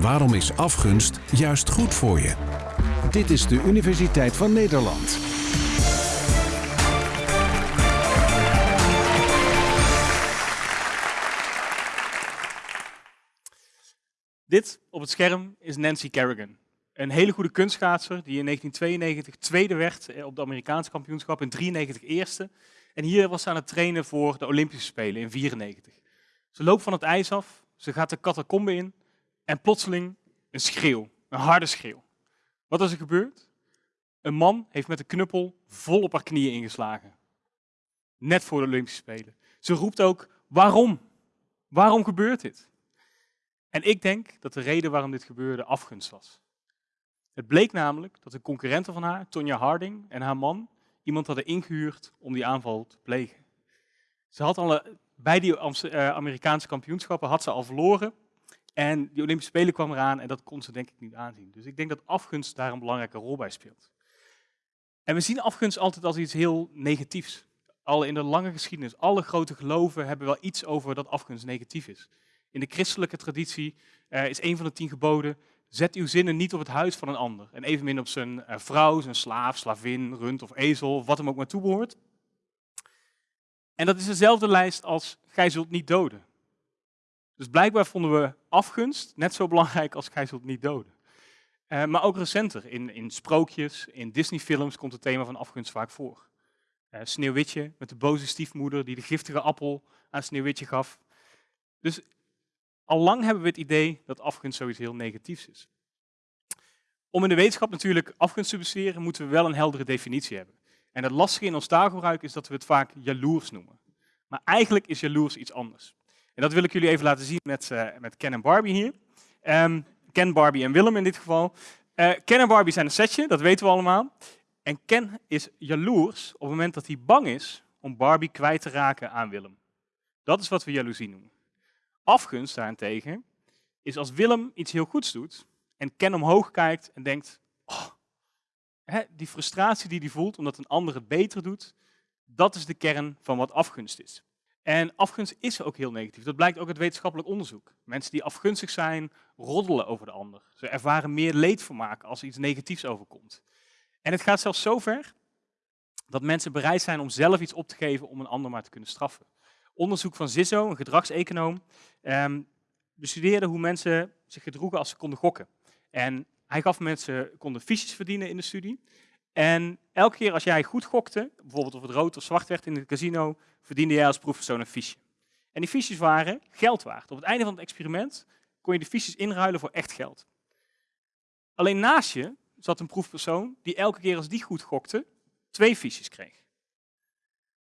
Waarom is afgunst juist goed voor je? Dit is de Universiteit van Nederland. Dit op het scherm is Nancy Kerrigan. Een hele goede kunstschaatser die in 1992 tweede werd eh, op de Amerikaanse kampioenschap, in 93 eerste. En hier was ze aan het trainen voor de Olympische Spelen in 94. Ze loopt van het ijs af, ze gaat de catacombe in en plotseling een schreeuw, een harde schreeuw. Wat is er gebeurd? Een man heeft met een knuppel vol op haar knieën ingeslagen. Net voor de Olympische Spelen. Ze roept ook, waarom? Waarom gebeurt dit? En ik denk dat de reden waarom dit gebeurde afgunst was. Het bleek namelijk dat de concurrenten van haar, Tonya Harding en haar man, iemand hadden ingehuurd om die aanval te plegen. Ze had al, bij die eh, Amerikaanse kampioenschappen had ze al verloren. En die Olympische Spelen kwam eraan en dat kon ze denk ik niet aanzien. Dus ik denk dat afgunst daar een belangrijke rol bij speelt. En we zien afgunst altijd als iets heel negatiefs. Al in de lange geschiedenis, alle grote geloven hebben wel iets over dat afgunst negatief is. In de christelijke traditie uh, is een van de tien geboden, zet uw zinnen niet op het huis van een ander. En evenmin op zijn uh, vrouw, zijn slaaf, slavin, rund of ezel, wat hem ook maar toebehoort. En dat is dezelfde lijst als gij zult niet doden. Dus blijkbaar vonden we afgunst net zo belangrijk als gij zult niet doden. Uh, maar ook recenter, in, in sprookjes, in Disney-films komt het thema van afgunst vaak voor. Uh, Sneeuwwitje met de boze stiefmoeder die de giftige appel aan Sneeuwwitje gaf. Dus al lang hebben we het idee dat afgunst zoiets heel negatiefs is. Om in de wetenschap natuurlijk afgunst te bestuderen, moeten we wel een heldere definitie hebben. En het lastige in ons taalgebruik is dat we het vaak jaloers noemen. Maar eigenlijk is jaloers iets anders. En dat wil ik jullie even laten zien met, uh, met Ken en Barbie hier. Um, Ken, Barbie en Willem in dit geval. Uh, Ken en Barbie zijn een setje, dat weten we allemaal. En Ken is jaloers op het moment dat hij bang is om Barbie kwijt te raken aan Willem. Dat is wat we jaloezie noemen. Afgunst daarentegen is als Willem iets heel goeds doet en Ken omhoog kijkt en denkt, oh, hè, die frustratie die hij voelt omdat een ander het beter doet, dat is de kern van wat afgunst is. En afgunst is ook heel negatief. Dat blijkt ook uit wetenschappelijk onderzoek. Mensen die afgunstig zijn, roddelen over de ander. Ze ervaren meer leedvermaak als iets negatiefs overkomt. En het gaat zelfs zo ver dat mensen bereid zijn om zelf iets op te geven om een ander maar te kunnen straffen. Onderzoek van Zizzo, een gedragseconoom, um, bestudeerde hoe mensen zich gedroegen als ze konden gokken. En hij gaf mensen konden fiches verdienen in de studie. En elke keer als jij goed gokte, bijvoorbeeld of het rood of zwart werd in het casino, verdiende jij als proefpersoon een fiche. En die fiches waren geld waard. Op het einde van het experiment kon je de fiches inruilen voor echt geld. Alleen naast je zat een proefpersoon die elke keer als die goed gokte, twee fiches kreeg.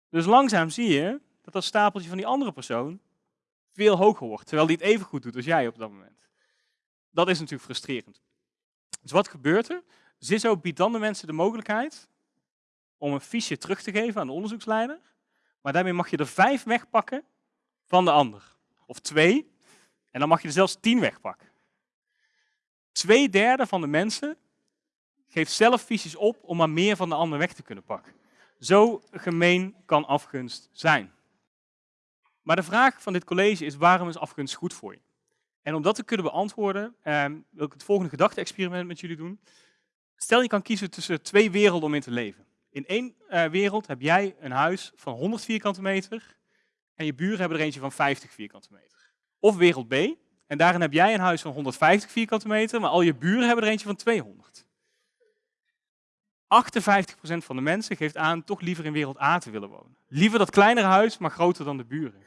Dus langzaam zie je dat dat stapeltje van die andere persoon veel hoger wordt, terwijl die het even goed doet als jij op dat moment. Dat is natuurlijk frustrerend. Dus wat gebeurt er? Zizzo biedt dan de mensen de mogelijkheid om een fiche terug te geven aan de onderzoeksleider, maar daarmee mag je er vijf wegpakken van de ander. Of twee, en dan mag je er zelfs tien wegpakken. Twee derde van de mensen geeft zelf fiches op om maar meer van de ander weg te kunnen pakken. Zo gemeen kan afgunst zijn. Maar de vraag van dit college is, waarom is afgunst goed voor je? En om dat te kunnen beantwoorden, eh, wil ik het volgende gedachte-experiment met jullie doen. Stel je kan kiezen tussen twee werelden om in te leven. In één uh, wereld heb jij een huis van 100 vierkante meter en je buren hebben er eentje van 50 vierkante meter. Of wereld B, en daarin heb jij een huis van 150 vierkante meter, maar al je buren hebben er eentje van 200. 58% van de mensen geeft aan toch liever in wereld A te willen wonen. Liever dat kleinere huis, maar groter dan de buren.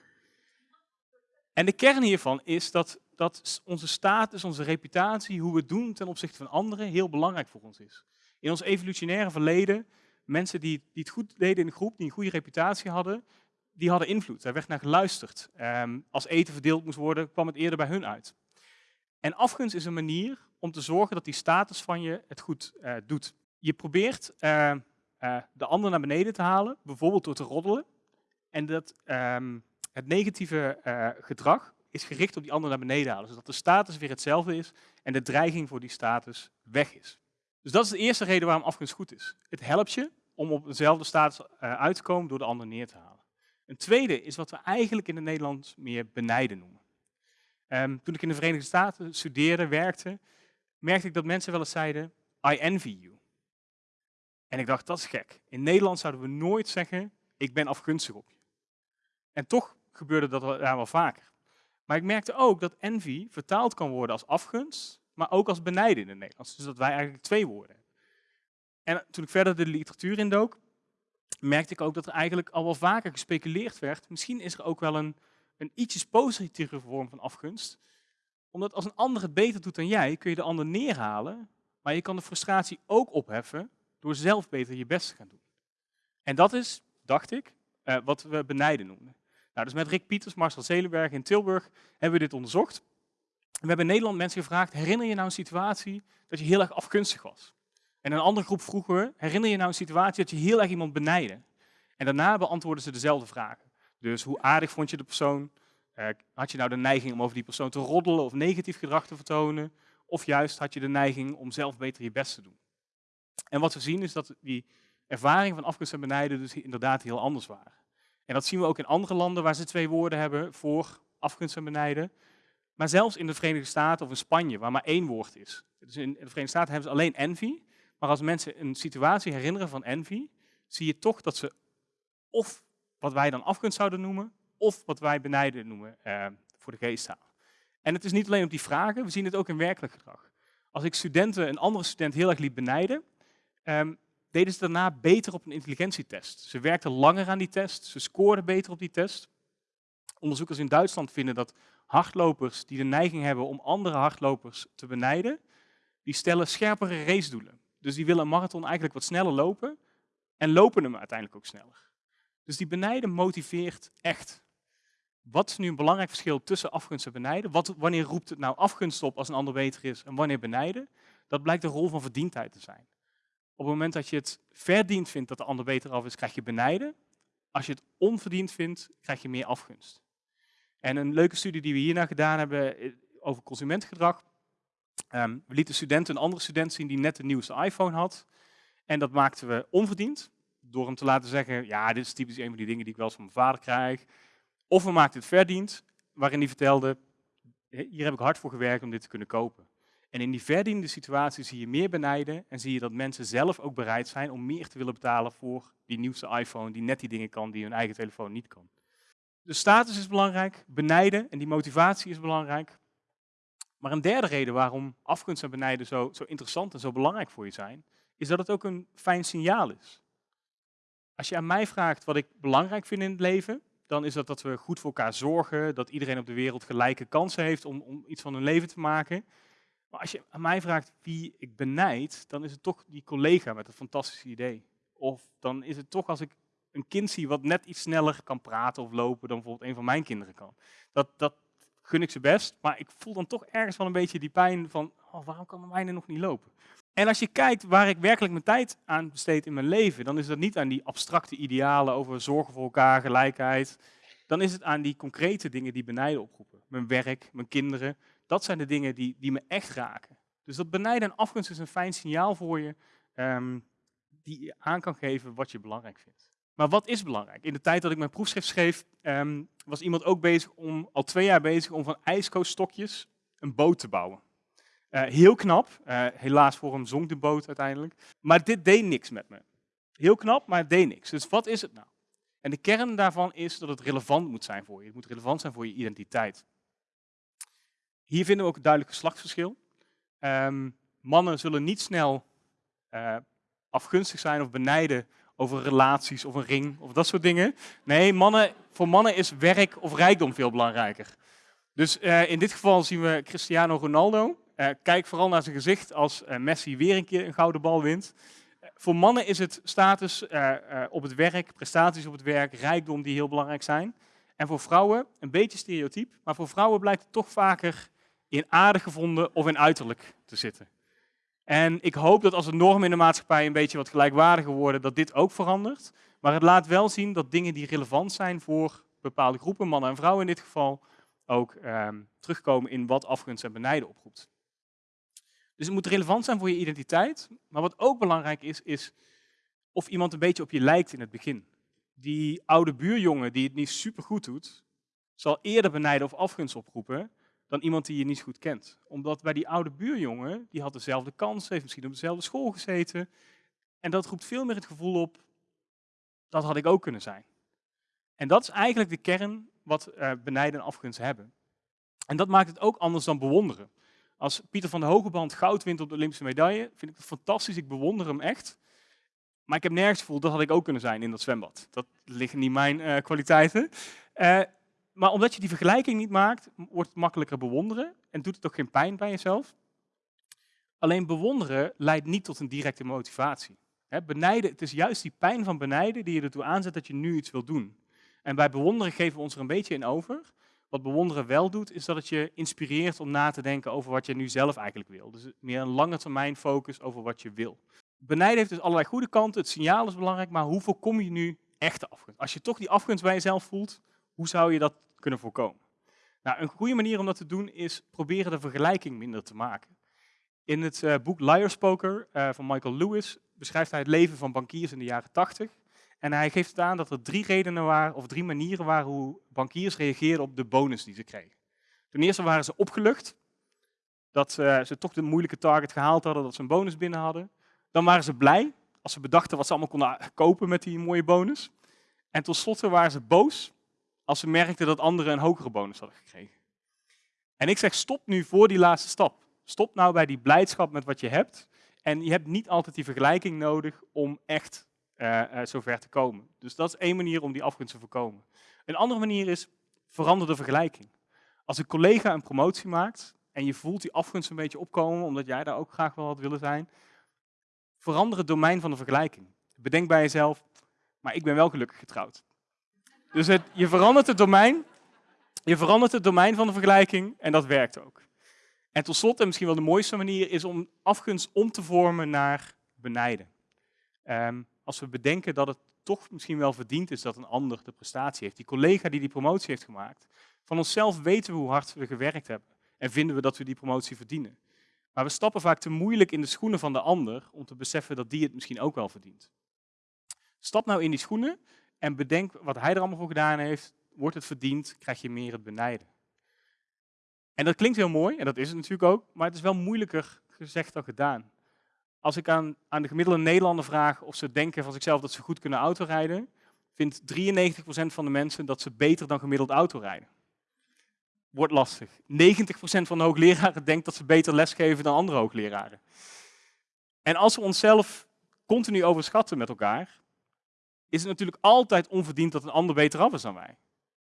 En de kern hiervan is dat, dat onze status, onze reputatie, hoe we doen ten opzichte van anderen, heel belangrijk voor ons is. In ons evolutionaire verleden, mensen die, die het goed deden in de groep, die een goede reputatie hadden, die hadden invloed. Daar werd naar geluisterd. Ehm, als eten verdeeld moest worden, kwam het eerder bij hun uit. En afgunst is een manier om te zorgen dat die status van je het goed uh, doet. Je probeert uh, uh, de ander naar beneden te halen, bijvoorbeeld door te roddelen. En dat, um, het negatieve uh, gedrag is gericht op die ander naar beneden halen, zodat de status weer hetzelfde is en de dreiging voor die status weg is. Dus dat is de eerste reden waarom afgunst goed is. Het helpt je om op dezelfde status uh, uit te komen door de ander neer te halen. Een tweede is wat we eigenlijk in het meer benijden noemen. Ehm, toen ik in de Verenigde Staten studeerde, werkte, merkte ik dat mensen wel eens zeiden, I envy you. En ik dacht, dat is gek. In Nederland zouden we nooit zeggen, ik ben afgunstig op je. En toch gebeurde dat wel, wel vaker. Maar ik merkte ook dat envy vertaald kan worden als afgunst, maar ook als benijden in het Nederlands. Dus dat wij eigenlijk twee woorden hebben. En toen ik verder de literatuur indook, merkte ik ook dat er eigenlijk al wel vaker gespeculeerd werd. Misschien is er ook wel een, een ietsjes positieve vorm van afgunst. Omdat als een ander het beter doet dan jij, kun je de ander neerhalen. Maar je kan de frustratie ook opheffen door zelf beter je best te gaan doen. En dat is, dacht ik, uh, wat we benijden noemen. Nou, dus met Rick Pieters, Marcel Zelenberg in Tilburg hebben we dit onderzocht. We hebben in Nederland mensen gevraagd, herinner je nou een situatie dat je heel erg afgunstig was? En een andere groep vroegen we, herinner je nou een situatie dat je heel erg iemand benijde? En daarna beantwoorden ze dezelfde vragen. Dus hoe aardig vond je de persoon? Uh, had je nou de neiging om over die persoon te roddelen of negatief gedrag te vertonen? Of juist had je de neiging om zelf beter je best te doen? En wat we zien is dat die ervaring van afgunst en benijden dus inderdaad heel anders waren. En dat zien we ook in andere landen waar ze twee woorden hebben voor afgunst en benijden. Maar zelfs in de Verenigde Staten of in Spanje, waar maar één woord is. Dus in de Verenigde Staten hebben ze alleen envy. Maar als mensen een situatie herinneren van envy, zie je toch dat ze of wat wij dan afgunst zouden noemen, of wat wij benijden noemen eh, voor de geesttaal. En het is niet alleen op die vragen, we zien het ook in werkelijk gedrag. Als ik studenten een andere student heel erg liep benijden, um, deden ze daarna beter op een intelligentietest. Ze werkten langer aan die test, ze scoorden beter op die test. Onderzoekers in Duitsland vinden dat hardlopers die de neiging hebben om andere hardlopers te benijden, die stellen scherpere racedoelen. Dus die willen een marathon eigenlijk wat sneller lopen en lopen hem uiteindelijk ook sneller. Dus die benijden motiveert echt. Wat is nu een belangrijk verschil tussen afgunst en benijden? Wat, wanneer roept het nou afgunst op als een ander beter is en wanneer benijden? Dat blijkt de rol van verdiendheid te zijn. Op het moment dat je het verdiend vindt dat de ander beter af is, krijg je benijden. Als je het onverdiend vindt, krijg je meer afgunst. En een leuke studie die we hierna gedaan hebben eh, over consumentengedrag. Ehm, we lieten studenten een andere student zien die net de nieuwste iPhone had. En dat maakten we onverdiend. Door hem te laten zeggen, ja, dit is typisch een van die dingen die ik wel eens van mijn vader krijg. Of we maakten het verdiend, waarin hij vertelde, hier heb ik hard voor gewerkt om dit te kunnen kopen. En in die verdiende situatie zie je meer benijden en zie je dat mensen zelf ook bereid zijn om meer te willen betalen voor die nieuwste iPhone die net die dingen kan die hun eigen telefoon niet kan. De status is belangrijk, benijden en die motivatie is belangrijk. Maar een derde reden waarom afgunst en benijden zo, zo interessant en zo belangrijk voor je zijn, is dat het ook een fijn signaal is. Als je aan mij vraagt wat ik belangrijk vind in het leven, dan is dat dat we goed voor elkaar zorgen, dat iedereen op de wereld gelijke kansen heeft om, om iets van hun leven te maken. Maar als je aan mij vraagt wie ik benijd, dan is het toch die collega met een fantastisch idee. Of dan is het toch als ik een kind zie wat net iets sneller kan praten of lopen dan bijvoorbeeld een van mijn kinderen kan. Dat, dat gun ik ze best, maar ik voel dan toch ergens wel een beetje die pijn van, oh, waarom kan mijn nog niet lopen? En als je kijkt waar ik werkelijk mijn tijd aan besteed in mijn leven, dan is dat niet aan die abstracte idealen over zorgen voor elkaar, gelijkheid. Dan is het aan die concrete dingen die benijden oproepen. Mijn werk, mijn kinderen, dat zijn de dingen die, die me echt raken. Dus dat benijden en afgunst is een fijn signaal voor je, um, die je aan kan geven wat je belangrijk vindt. Maar wat is belangrijk? In de tijd dat ik mijn proefschrift schreef, um, was iemand ook bezig om, al twee jaar bezig om van ijskooststokjes een boot te bouwen. Uh, heel knap, uh, helaas voor hem zonk de boot uiteindelijk. Maar dit deed niks met me. Heel knap, maar het deed niks. Dus wat is het nou? En de kern daarvan is dat het relevant moet zijn voor je. Het moet relevant zijn voor je identiteit. Hier vinden we ook een duidelijk geslachtsverschil. Um, mannen zullen niet snel uh, afgunstig zijn of benijden over relaties of een ring of dat soort dingen. Nee, mannen, voor mannen is werk of rijkdom veel belangrijker. Dus uh, in dit geval zien we Cristiano Ronaldo. Uh, kijk vooral naar zijn gezicht als Messi weer een keer een gouden bal wint. voor mannen is het status op het werk, prestaties op het werk, rijkdom die heel belangrijk zijn. En voor vrouwen, een beetje stereotyp, maar voor vrouwen blijkt het toch vaker in aardig gevonden of in uiterlijk te zitten. En ik hoop dat als de normen in de maatschappij een beetje wat gelijkwaardiger worden, dat dit ook verandert. Maar het laat wel zien dat dingen die relevant zijn voor bepaalde groepen, mannen en vrouwen in dit geval, ook ehm, terugkomen in wat afgunst en benijden oproept. Dus het moet relevant zijn voor je identiteit. Maar wat ook belangrijk is, is of iemand een beetje op je lijkt in het begin. Die oude buurjongen die het niet super goed doet, zal eerder benijden of afgunst oproepen dan iemand die je niet goed kent. Omdat bij die oude buurjongen, die had dezelfde kans, heeft misschien op dezelfde school gezeten. En dat roept veel meer het gevoel op, dat had ik ook kunnen zijn. En dat is eigenlijk de kern wat uh, benijden en afgunst hebben. En dat maakt het ook anders dan bewonderen. Als Pieter van de Hogeband goud wint op de Olympische medaille, vind ik het fantastisch, ik bewonder hem echt. Maar ik heb nergens gevoel, dat had ik ook kunnen zijn in dat zwembad. Dat liggen niet mijn uh, kwaliteiten. Uh, maar omdat je die vergelijking niet maakt, wordt het makkelijker bewonderen en doet het ook geen pijn bij jezelf. Alleen bewonderen leidt niet tot een directe motivatie. Benijden, het is juist die pijn van benijden die je ertoe aanzet dat je nu iets wil doen. En bij bewonderen geven we ons er een beetje in over. Wat bewonderen wel doet, is dat het je inspireert om na te denken over wat je nu zelf eigenlijk wil. Dus meer een lange termijn focus over wat je wil. Benijden heeft dus allerlei goede kanten, het signaal is belangrijk, maar hoe voorkom je nu echte afgunst? Als je toch die afgunst bij jezelf voelt, hoe zou je dat kunnen voorkomen? Nou, een goede manier om dat te doen is proberen de vergelijking minder te maken. In het uh, boek Liar's Poker uh, van Michael Lewis beschrijft hij het leven van bankiers in de jaren 80. En hij geeft aan dat er drie redenen waren, of drie manieren waren hoe bankiers reageerden op de bonus die ze kregen. Ten eerste waren ze opgelucht, dat uh, ze toch de moeilijke target gehaald hadden, dat ze een bonus binnen hadden. Dan waren ze blij, als ze bedachten wat ze allemaal konden kopen met die mooie bonus. En tot waren ze boos, als ze merkten dat anderen een hogere bonus hadden gekregen. En ik zeg, stop nu voor die laatste stap. Stop nou bij die blijdschap met wat je hebt. En je hebt niet altijd die vergelijking nodig om echt uh, uh, zover te komen. Dus dat is één manier om die afgunst te voorkomen. Een andere manier is, verander de vergelijking. Als een collega een promotie maakt en je voelt die afgunst een beetje opkomen, omdat jij daar ook graag wel had willen zijn, verander het domein van de vergelijking. Bedenk bij jezelf, maar ik ben wel gelukkig getrouwd. Dus je verandert het domein, je verandert het domein van de vergelijking en dat werkt ook. En tot slot, en misschien wel de mooiste manier, is om afgunst om te vormen naar benijden. Um, als we bedenken dat het toch misschien wel verdiend is dat een ander de prestatie heeft. Die collega die die promotie heeft gemaakt. Van onszelf weten we hoe hard we gewerkt hebben. En vinden we dat we die promotie verdienen. Maar we stappen vaak te moeilijk in de schoenen van de ander om te beseffen dat die het misschien ook wel verdient. Stap nou in die schoenen en bedenk wat hij er allemaal voor gedaan heeft. Wordt het verdiend, krijg je meer het benijden. En dat klinkt heel mooi, en dat is het natuurlijk ook, maar het is wel moeilijker gezegd dan gedaan. Als ik aan, aan de gemiddelde Nederlander vraag of ze denken van zichzelf dat ze goed kunnen autorijden, vindt 93% van de mensen dat ze beter dan gemiddeld autorijden. Wordt lastig. 90% van de hoogleraren denkt dat ze beter lesgeven dan andere hoogleraren. En als we onszelf continu overschatten met elkaar, is het natuurlijk altijd onverdiend dat een ander beter af is dan wij.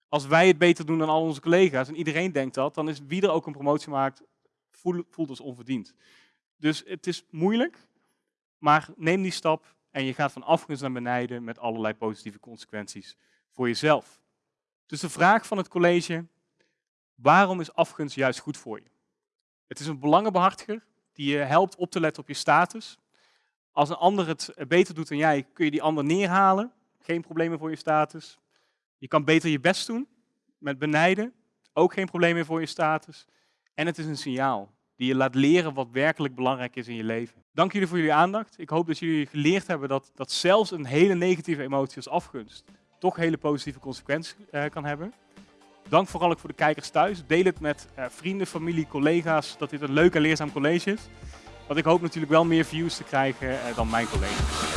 Als wij het beter doen dan al onze collega's en iedereen denkt dat, dan is wie er ook een promotie maakt, voelt, ons onverdiend. Dus het is moeilijk, maar neem die stap en je gaat van afgunst naar benijden met allerlei positieve consequenties voor jezelf. Dus de vraag van het college, waarom is afgunst juist goed voor je? Het is een belangenbehartiger die je helpt op te letten op je status. Als een ander het beter doet dan jij, kun je die ander neerhalen. Geen problemen voor je status. Je kan beter je best doen met benijden. Ook geen probleem meer voor je status. En het is een signaal die je laat leren wat werkelijk belangrijk is in je leven. Dank jullie voor jullie aandacht. Ik hoop dat jullie geleerd hebben dat, dat zelfs een hele negatieve emotie als afgunst toch hele positieve consequenties uh, kan hebben. Dank vooral ook voor de kijkers thuis. Deel het met uh, vrienden, familie, collega's, dat dit een leuk en leerzaam college is. Want ik hoop natuurlijk wel meer views te krijgen uh, dan mijn collega's.